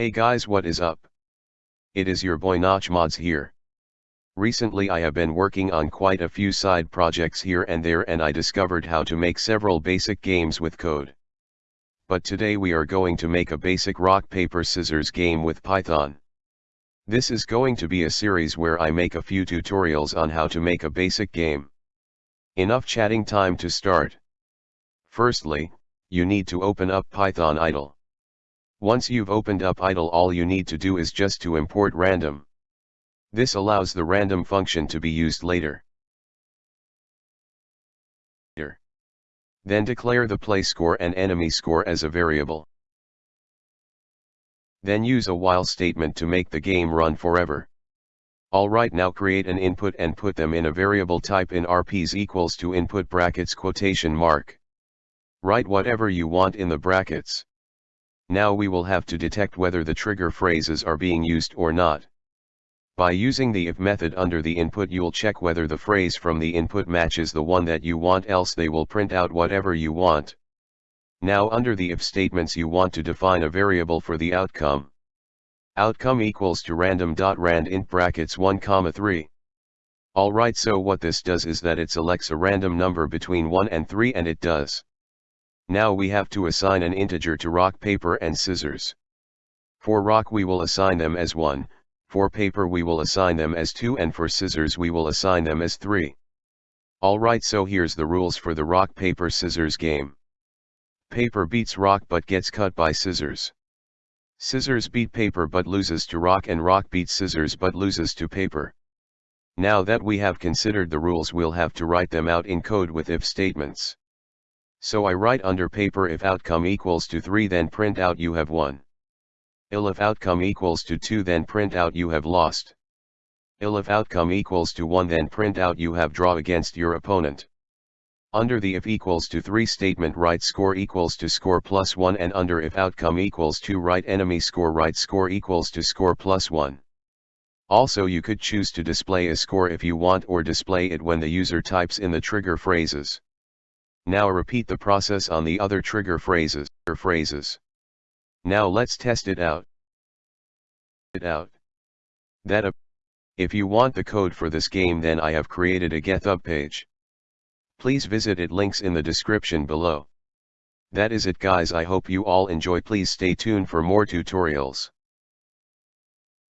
Hey guys what is up? It is your boy Notch Mods here. Recently I have been working on quite a few side projects here and there and I discovered how to make several basic games with code. But today we are going to make a basic rock paper scissors game with Python. This is going to be a series where I make a few tutorials on how to make a basic game. Enough chatting time to start. Firstly, you need to open up Python idle. Once you've opened up idle all you need to do is just to import random. This allows the random function to be used later. Then declare the play score and enemy score as a variable. Then use a while statement to make the game run forever. Alright now create an input and put them in a variable type in rps equals to input brackets quotation mark. Write whatever you want in the brackets. Now we will have to detect whether the trigger phrases are being used or not. By using the if method under the input you'll check whether the phrase from the input matches the one that you want else they will print out whatever you want. Now under the if statements you want to define a variable for the outcome. Outcome equals to random.rand int brackets 1 comma 3. Alright so what this does is that it selects a random number between 1 and 3 and it does. Now we have to assign an integer to rock paper and scissors. For rock we will assign them as 1, for paper we will assign them as 2 and for scissors we will assign them as 3. Alright so here's the rules for the rock paper scissors game. Paper beats rock but gets cut by scissors. Scissors beat paper but loses to rock and rock beats scissors but loses to paper. Now that we have considered the rules we'll have to write them out in code with if statements. So I write under paper if outcome equals to 3 then print out you have won. elif outcome equals to 2 then print out you have lost. elif outcome equals to 1 then print out you have draw against your opponent. Under the if equals to 3 statement write score equals to score plus 1 and under if outcome equals to write enemy score write score equals to score plus 1. Also you could choose to display a score if you want or display it when the user types in the trigger phrases. Now repeat the process on the other trigger phrases. Or phrases. Now let's test it out. It out. That. If you want the code for this game then I have created a GitHub page. Please visit it links in the description below. That is it guys I hope you all enjoy please stay tuned for more tutorials.